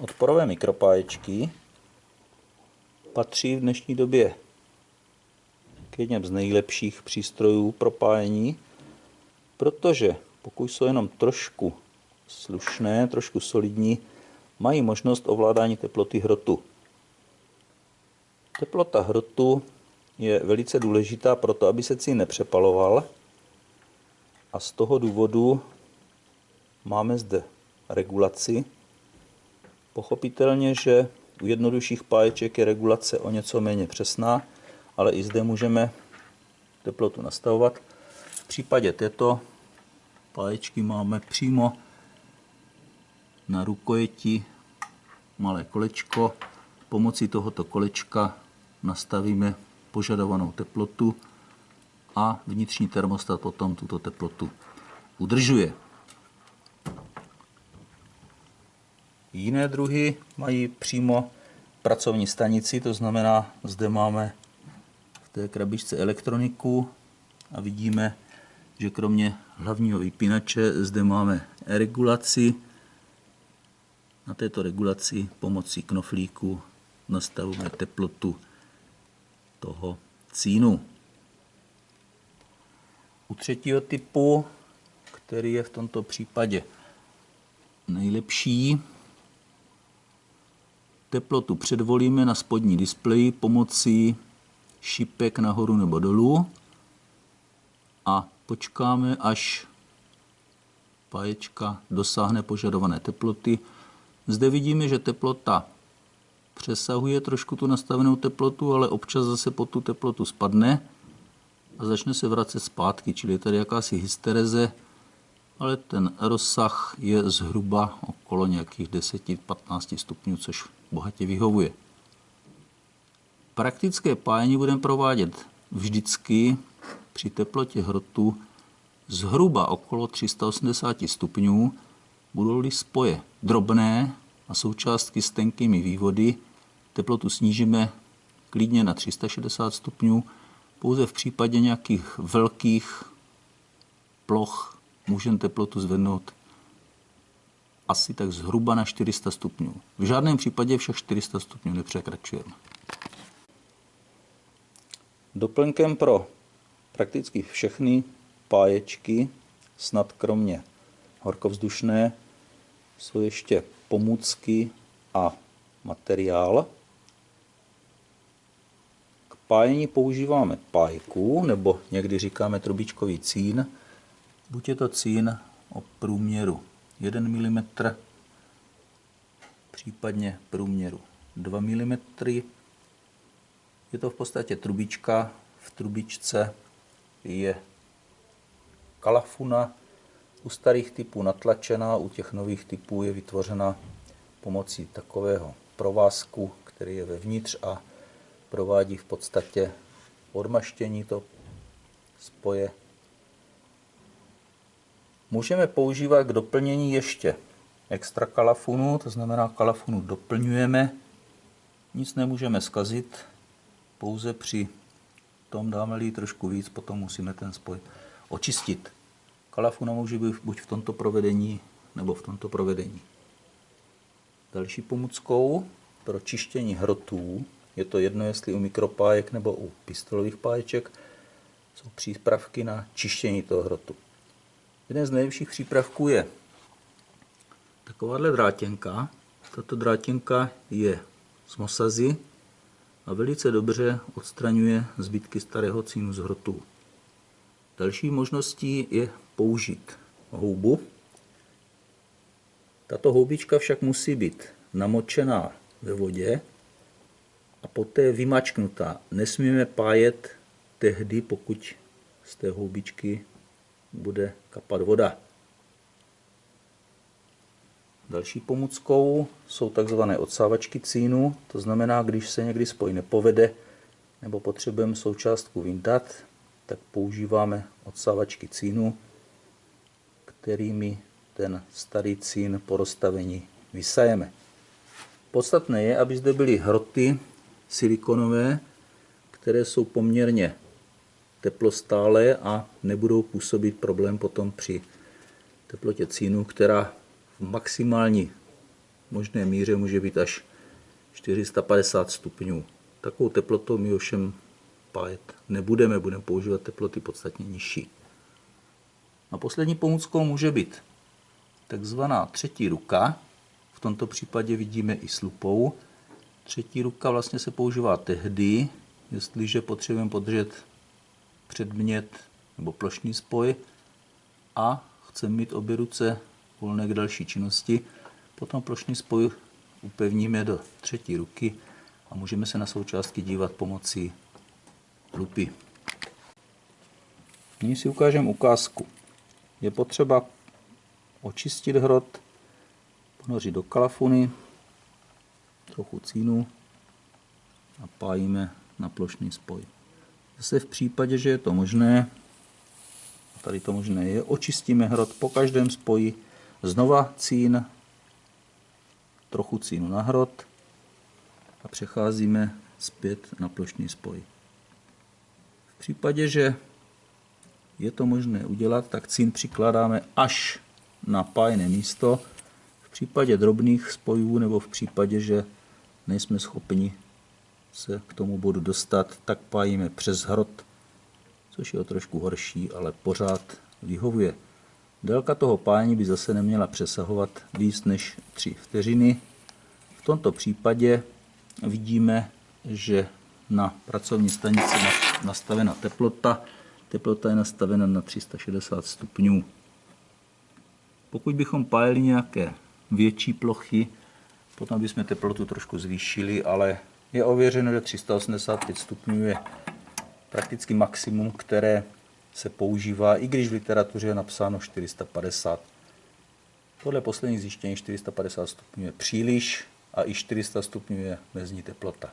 Odporové mikropáječky patří v dnešní době k jedním z nejlepších přístrojů pro pájení, protože pokud jsou jenom trošku slušné, trošku solidní, mají možnost ovládání teploty hrotu. Teplota hrotu je velice důležitá pro to, aby se cín nepřepaloval a z toho důvodu máme zde regulaci Pochopitelně, že u jednodušších páječek je regulace o něco méně přesná, ale i zde můžeme teplotu nastavovat. V případě této páječky máme přímo na rukojeti malé kolečko. Pomocí tohoto kolečka nastavíme požadovanou teplotu a vnitřní termostat potom tuto teplotu udržuje. Jiné druhy mají přímo pracovní stanici, to znamená, zde máme v té krabičce elektroniku a vidíme, že kromě hlavního vypínače zde máme regulaci. Na této regulaci pomocí knoflíku nastavujeme teplotu toho cínu. U třetího typu, který je v tomto případě nejlepší, Teplotu předvolíme na spodní displeji pomocí šipek nahoru nebo dolů a počkáme, až páječka dosáhne požadované teploty. Zde vidíme, že teplota přesahuje trošku tu nastavenou teplotu, ale občas zase pod tu teplotu spadne a začne se vracet zpátky, čili je tady jakási hystereze, ale ten rozsah je zhruba okolo nějakých 10-15 stupňů, což bohatě vyhovuje. Praktické pájení budeme provádět vždycky při teplotě hrotu zhruba okolo 380 stupňů, budou-li spoje drobné a součástky s tenkými vývody, teplotu snížíme klidně na 360 stupňů, pouze v případě nějakých velkých ploch můžeme teplotu zvednout asi tak zhruba na 400 stupňů. V žádném případě však 400 stupňů nepřekračujeme. Doplňkem pro prakticky všechny páječky, snad kromě horkovzdušné, jsou ještě pomůcky a materiál. K pájení používáme pájku, nebo někdy říkáme trubičkový cín. Buď je to cín o průměru 1 mm, případně průměru 2 mm. Je to v podstatě trubička. V trubičce je kalafuna, u starých typů natlačená, u těch nových typů je vytvořena pomocí takového provázku, který je vevnitř a provádí v podstatě odmaštění to spoje Můžeme používat k doplnění ještě extra kalafunu, to znamená kalafunu doplňujeme, nic nemůžeme zkazit, pouze při tom dáme-li trošku víc, potom musíme ten spoj očistit. Kalafuna může být buď v tomto provedení, nebo v tomto provedení. Další pomůckou pro čištění hrotů, je to jedno jestli u mikropájek nebo u pistolových páječek, jsou přípravky na čištění toho hrotu. Jeden z nejlepších přípravků je takováhle drátěnka. Tato drátěnka je z mosazy a velice dobře odstraňuje zbytky starého cínu z hrotu. Další možností je použít houbu. Tato houbička však musí být namočená ve vodě a poté vymačknutá. Nesmíme pájet tehdy, pokud z té houbičky bude kapat voda. Další pomůckou jsou takzvané odsávačky cínu, to znamená, když se někdy spoj nepovede nebo potřebujeme součástku vyndat, tak používáme odsávačky cínu, kterými ten starý cín po rozstavení vysajeme. Podstatné je, aby zde byly hroty silikonové, které jsou poměrně teplostále a nebudou působit problém potom při teplotě cínu, která v maximální možné míře může být až 450 stupňů. Takovou teplotou my ovšem pájet nebudeme, budeme používat teploty podstatně nižší. A poslední pomůckou může být takzvaná třetí ruka. V tomto případě vidíme i slupou. Třetí ruka vlastně se používá tehdy, jestliže potřebujeme podržet předmět nebo plošný spoj a chceme mít obě ruce volné k další činnosti. Potom plošný spoj upevníme do třetí ruky a můžeme se na součástky dívat pomocí lupy. Nyní si ukážeme ukázku. Je potřeba očistit hrot, ponořit do kalafuny, trochu cínu a pájíme na plošný spoj. Zase v případě, že je to možné, tady to možné je, očistíme hrot po každém spoji, znova cín, trochu cínu na hrot a přecházíme zpět na plošný spoj. V případě, že je to možné udělat, tak cín přikládáme až na pájné místo. V případě drobných spojů nebo v případě, že nejsme schopni se k tomu bodu dostat, tak pájíme přes hrot, což je o trošku horší, ale pořád vyhovuje. Délka toho pájení by zase neměla přesahovat víc než 3 vteřiny. V tomto případě vidíme, že na pracovní stanici nastavena teplota. Teplota je nastavena na 360 stupňů. Pokud bychom pájeli nějaké větší plochy, potom bychom teplotu trošku zvýšili, ale je ověřeno, že 385 stupňů je prakticky maximum, které se používá, i když v literatuře je napsáno 450. Podle posledních zjištění 450 stupňů je příliš a i 400 stupňů je mezní teplota.